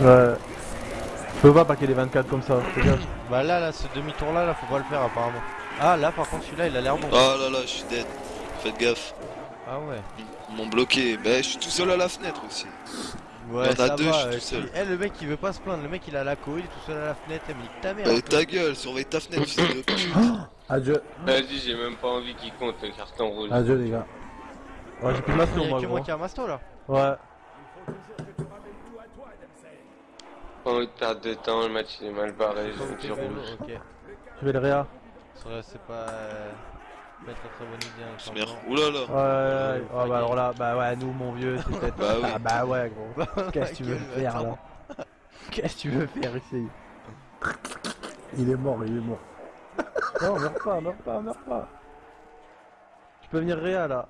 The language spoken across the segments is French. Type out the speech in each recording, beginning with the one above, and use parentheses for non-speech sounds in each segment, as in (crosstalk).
Ouais. Je peux pas paquer les 24 comme ça, fais gaffe. Bah là, là, ce demi-tour là, là, faut pas le faire apparemment. Ah là, par contre, celui-là, il a l'air bon. Oh là là, je suis dead. Faites gaffe. Ah ouais. Ils m'ont bloqué. Bah, je suis tout seul à la fenêtre aussi. Ouais, Il y en a deux, va, je suis euh, tout seul. qui- Eh, le mec, il veut pas se plaindre. Le mec, il a la co, il est tout seul à la fenêtre. Eh, mais nique ta mère. Bah, ta gueule, surveille ta fenêtre, fils de pute. Adieu, Vas-y, j'ai même pas envie qu'il compte le carton rouge. adieu les gars. Ouais, j'ai plus de Il masto y a moi, que moi qui a un masto là. Ouais. Pas envie de perdre de temps, le match il est mal barré, j'ai rouge. ok. Je vais le réa. C'est pas. euh, pas être très bonne idée. hein, Merde. clairement. Oula là. Ouais, ouais, ouais. Ah bah alors là, bah ouais, nous mon vieux, c'est (laughs) peut-être. Bah oui. Ah bah ouais, gros. (laughs) Qu'est-ce que tu veux faire là. Qu'est-ce que tu veux faire ici Il est mort, il est mort. (laughs) Non, meurs pas, meurs pas, meurs pas. Tu peux venir réa là.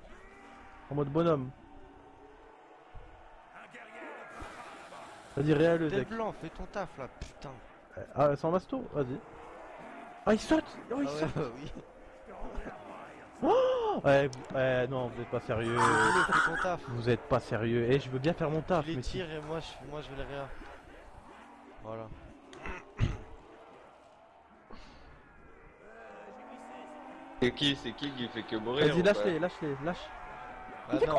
En mode bonhomme. Vas-y, réa le deck. blanc, fais ton taf là, putain. Ah, sans masto Vas-y. Ah, il saute Oh, il Ah ouais, saute bah (laughs) oui. Ouais, vous- ouais, non, vous êtes pas sérieux. Fais ton taf. Vous êtes pas sérieux. Eh, je veux bien faire mon taf, Tu les mais si- tires et moi je, moi, je vais les réa. Voilà. (coughs) C'est qui, c'est qui qui fait que mourir Vas-y, lâche-les, lâche-les, lâche. Ah non.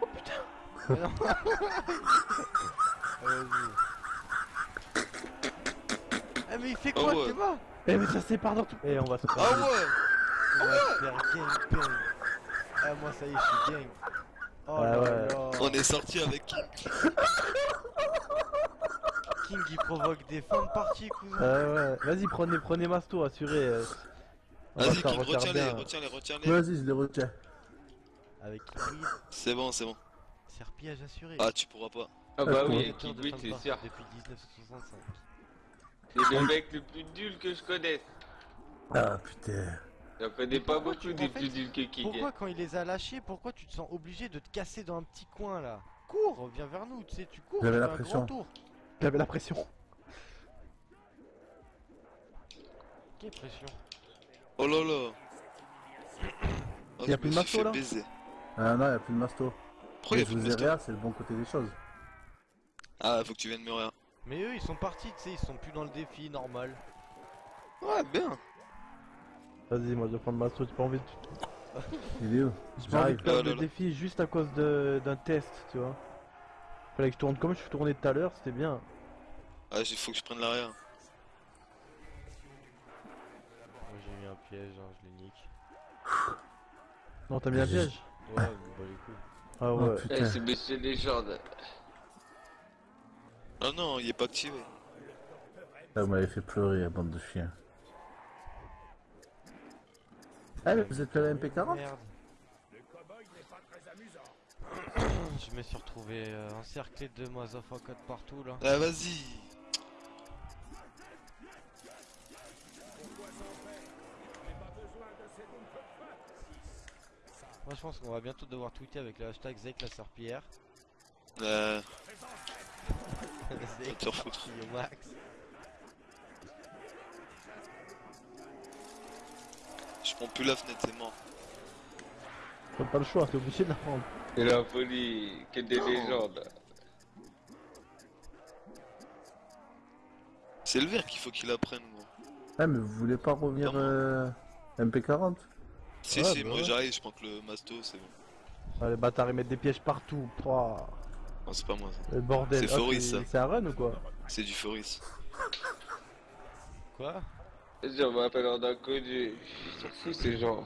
Oh putain. non. (laughs) Vas-y. Eh mais il fait quoi Ah ouais. t'es mort Eh, mais ça sépare dans tout. Eh, on va se faire. Ah ouais On va se faire gangbang. Ah moi ça y est je suis gang. Oh Ah là ouais. là. On est sorti avec King. King il provoque des fins de partie cousin. Ah ouais, vas-y, prenez, prenez Masto, assuré. euh, Vas-y, King, retiens-les, retiens-les, retiens-les. Vas-y, je les retiens. Avec Kiwi, C'est bon, c'est bon. serpillage assuré. Ah, tu pourras pas. Ah bah oui, c'est sûr. Depuis 1965. C'est le mec le plus nul que je connaisse. Ah putain. J'en connais pas beaucoup tu- des plus nuls que King. Pourquoi quand il les a lâchés, pourquoi tu te sens obligé de te casser dans un petit coin là? Cours, viens vers nous, tu sais, tu cours, J'avais tu la fais un pression. grand tour. J'avais la pression. Quelle pression? Oh là là. Oh, Y a je plus de masto, là? Ah non, y'a plus de masto. Pourquoi y'a je vous ai rien, c'est le bon côté des choses. Ah, faut que tu viennes me rien. Mais eux ils sont partis, tu sais, ils sont plus dans le défi normal. Ouais, bien. Vas-y, moi je vais prendre Masto, j'ai pas envie de. (laughs) Il est où J'ai pas envie de perdre le défi juste à cause de- d'un test, tu vois. Fallait que je tourne comme je suis tourné tout à l'heure, c'était bien. Ah, il faut que je prenne l'arrière. Moi j'ai mis un piège, hein, je les nique. Non, t'as mis un piège Ouais, mais bah les couilles. Ah Oh ouais. Eh, putain. c'est Monsieur Légende. Ah non, il est pas activé. Ah, vous m'avez fait pleurer, la bande de chiens. Ah, mais vous êtes à la MP40 Merde. (coughs) Je me suis retrouvé euh, encerclé de motherfuckers partout là. Ah, vas-y. Moi je pense qu'on va bientôt devoir tweeter avec le hashtag Zek la serpillière. Euh, (laughs) Au max. je prends plus la fenêtre, c'est mort. T'as pas le choix, t'es obligé de la prendre. C'est la folie, que des légendes. C'est le vert qu'il faut qu'il apprenne, gros. Ah, mais vous voulez pas revenir euh, MP40 Si, Ouais, si, bah moi ouais. j'arrive, je prends que le masto, c'est bon. Ah, les bâtards ils mettent des pièges partout. Pouah. Non, c'est pas moi ça. Le bordel. C'est Ah, Foris, ça. C'est un run ou quoi C'est du Foris. Quoi Je m'appelle en inconnu. Ils sont fous ces gens.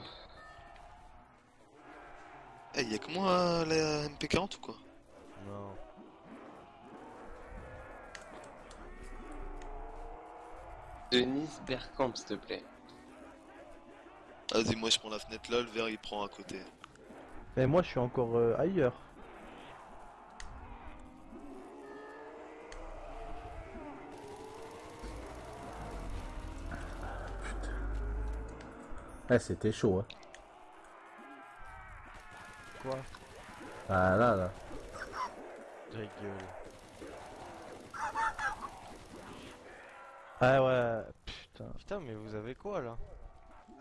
Eh, y'a que moi euh, la MP40 ou quoi Non. Denis Bergkamp, s'il te plaît. Vas-y, moi je prends la fenêtre là, le vert il prend à côté. Mais moi je suis encore euh, ailleurs. Ah, c'était chaud, hein. Quoi? Ah là, là. Ta gueule. Ah ouais, putain. Putain mais vous avez quoi là?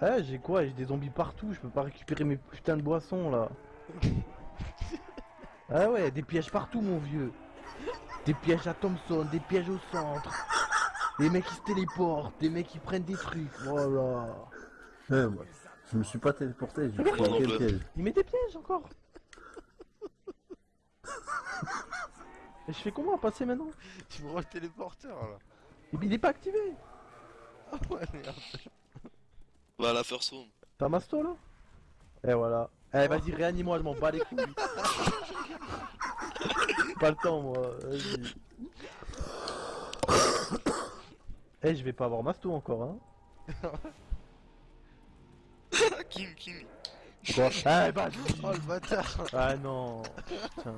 Ah j'ai quoi? J'ai des zombies partout, je peux pas récupérer mes putains de boissons là. (laughs) ah ouais, des pièges partout mon vieux. Des pièges à Thompson, des pièges au centre. Des mecs qui se téléportent, des mecs qui prennent des trucs. Voilà. Ouais, moi, je me suis pas téléporté, j'ai pris non quel plus. piège. Il met des pièges encore. (laughs) Et je fais comment à passer maintenant Tu me rends le téléporteur là. Il il est pas activé. Ah ouais, merde. À la first room. T'as masto là Et voilà. Eh vas-y réanime-moi, je m'en bats les couilles. (laughs) pas le temps moi, vas-y. Eh je vais pas avoir masto encore hein. (laughs) King. Quoi Eh bah Oh le bâtard. Ah non Putain.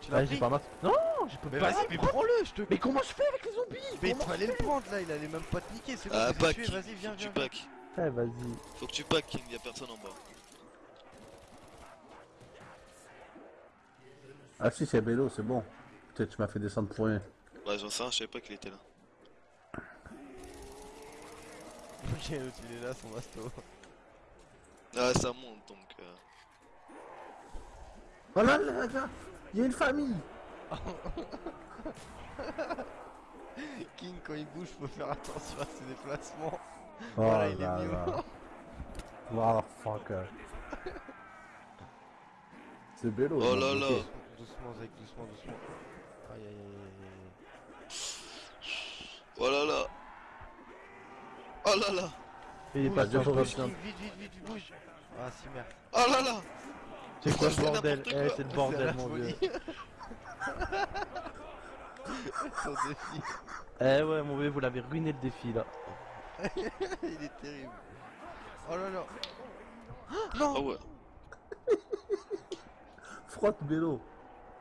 Tu l'as Ah j'ai pris pas masto. Non je peux Mais pas. vas-y, mais prends-le, je te. Mais comment je fais avec les zombies? Mais il fallait le prendre là, il allait même pas te niquer, c'est bon, Ah, vas-y, viens, Faut que tu viens. viens. pack. Eh vas-y. Faut que tu pack, King. Y'a personne en bas. Ah si, c'est Bélo, c'est bon. Peut-être tu m'as fait descendre pour rien. Ouais, j'en sais rien, je savais pas qu'il était là. Ok, l'autre il est là, son masto. Ah, ça monte donc. euh. Oh là là là Il y a une famille (laughs) King, quand il bouge, faut faire attention à ses déplacements. Oh Voilà, il est là mis (laughs) là. Motherfucker. C'est Bélo. Oh là là. Doucement, Zek, doucement, doucement. Aïe aïe aïe aïe aïe. Oh là là. Oh là là. Il est Bouge, pas. King, vite, vite, vite, bouge. Ah, si merde. Oh là là. C'est quoi ce bordel Eh c'est le bordel mon vieux. Son défi. Eh ouais mon vieux vous l'avez ruiné le défi là. (laughs) il est terrible. Oh là là. Non Ah ouais. Frotte Bélo.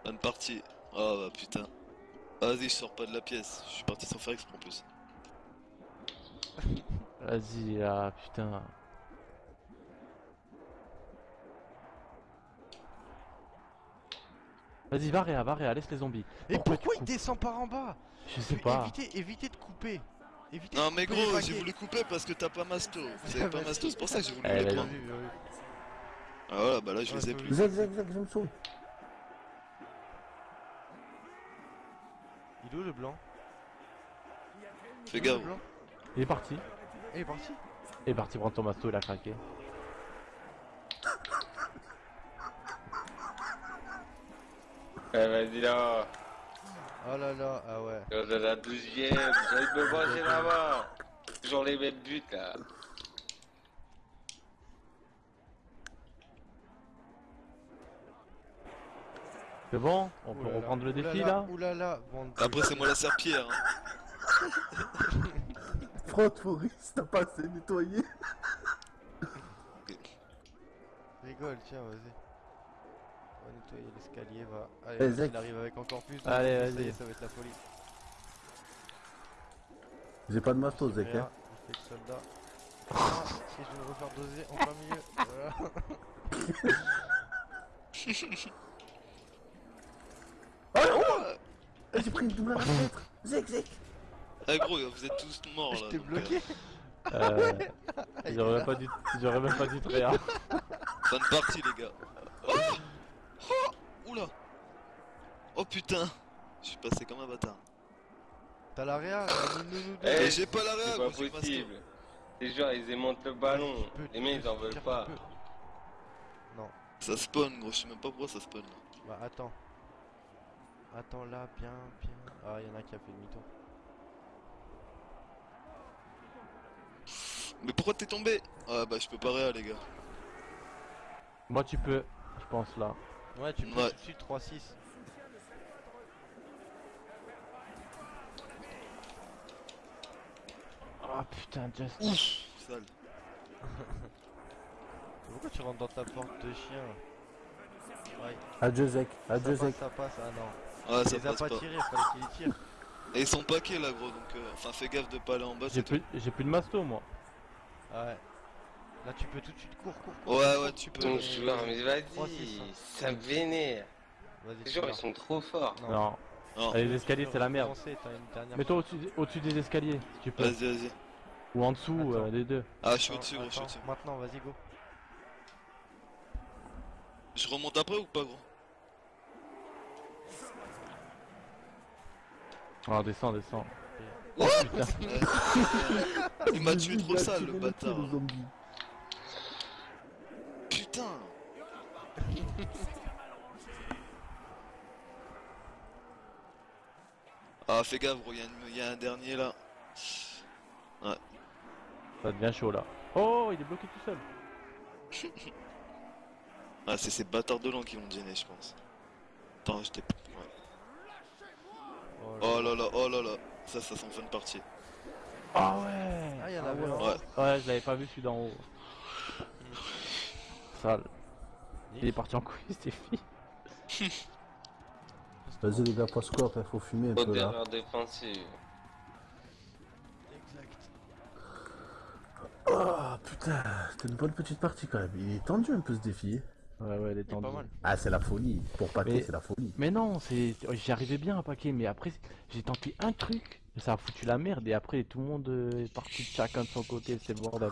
Bonne partie. Oh bah putain. Vas-y, je sors pas de la pièce. Je suis parti sans faire exprès en plus. (laughs) Vas-y là putain. Vas-y va Réa, va Réa, laisse les zombies. Et Pourquoi il descend par en bas? Je sais pas. Évitez, évitez de couper. Évitez Non de mais couper gros, j'ai voulu couper parce que t'as pas masto. (laughs) Vous avez pas masto, c'est pour ça que j'ai voulu Eh, les prendre. Ah voilà, bah là je les ai plus. Zek, je me sauve. Il est où le blanc Fais Il est où, gaffe. le blanc Il est parti. Il est parti Il est parti prendre ton masto, il a craqué. Eh, vas-y là. Oh là là, ah ouais. Douzième, j'ai envie de me brancher là-bas. Toujours les mêmes buts là. C'est bon On peut reprendre le défi là Oulala, bande de- Après c'est moi la serpillère. Hein. (laughs) Frotte Maurice, t'as pas assez nettoyé. (laughs) Rigole, tiens, vas-y. On va nettoyer l'escalier, va. Allez, il arrive avec encore plus. de Allez, vas-y. Ça va être la folie. J'ai pas de masto, Zek. Hein. il fait le soldat. Ah, si je vais me refaire doser en plein milieu. Voilà. (laughs) Eh, J'ai pris une double à la fenêtre. Zek, Zek. Ah gros, vous êtes tous morts Je là. t'ai donc, bloqué. Euh, Il J'aurais même pas dit, j'aurais même pas Réa. euh, Fin de partie les gars. Oh Oh Oula Oh putain Je suis passé comme un bâtard. T'as la réa nous, nous, nous deux. Eh, j'ai pas la réa C'est pas possible. Les joueurs ils aimantent le ballon. Les mecs ils en veulent pas. Non, Ça spawn gros, je sais même pas pourquoi ça spawn. bah attends. Attends là, bien, bien. Ah, y'en a un qui a fait demi-tour. Mais pourquoi t'es tombé? Ah bah je peux pas réa les gars. Moi tu peux, je pense là. Ouais, tu peux Ouais. tout de suite 3-6. Oh putain, Just. Ouf Sale. (laughs) Pourquoi tu rentres dans ta porte de chien Ouais, Adieu, Zek. ça Adieu, passe, Zek. ça passe, ah non. Ah Il ça les a pas pas. tirés, fallait qu'il tire. Et ils sont paquets là gros donc euh, enfin fais gaffe de pas aller en bas. J'ai plus, j'ai plus de masto moi. Ah ouais. Là, tu peux tout de suite cours, cours, cours. Ouais ouais tu peux. Ton joueur, mais vas-y. Ça me vénère. Vas-y, Les joueurs ils sont trop forts. Non. Non. Non. Allez, les escaliers c'est la merde. Mets-toi au-dessus, des escaliers, si tu peux. Vas-y vas-y. Ou en dessous, euh, les deux. Ah, je suis au-dessus, gros, je suis au-dessus. Maintenant, vas-y, go. Je remonte après ou pas, gros Ah, descends, descends. What (laughs) Putain. Il m'a tué trop sale, le bâtard. Putain Ah, fais gaffe, gros, il y, a une- y a un dernier là. Ça devient chaud là. Oh, il est bloqué tout seul. (laughs) Ah, c'est ces bâtards de l'an qui vont me gêner, je pense. Attends, je t'ai. Ouais. Oh là là, oh là là. Ça, ça sent fun partie. Ah ouais Ah, il y en Ah avait ouais. un. Ouais. Ouais, je l'avais pas vu celui d'en haut. Sale. Il est parti en couille, fini. (laughs) Vas-y les gars, passe quoi après, faut fumer un Bonne peu là. défensive. Exact. Ah putain, c'était une bonne petite partie quand même. Il est tendu un peu ce défi. Ouais, ouais, il est Il est tendu. pas mal. Ah c'est la folie. Pour paquer Mais- c'est la folie. Mais non, c'est. J'y arrivais bien à paquer, mais après, j'ai tenté un truc, ça a foutu la merde, et après, tout le monde est parti chacun de son côté, c'est le bordel.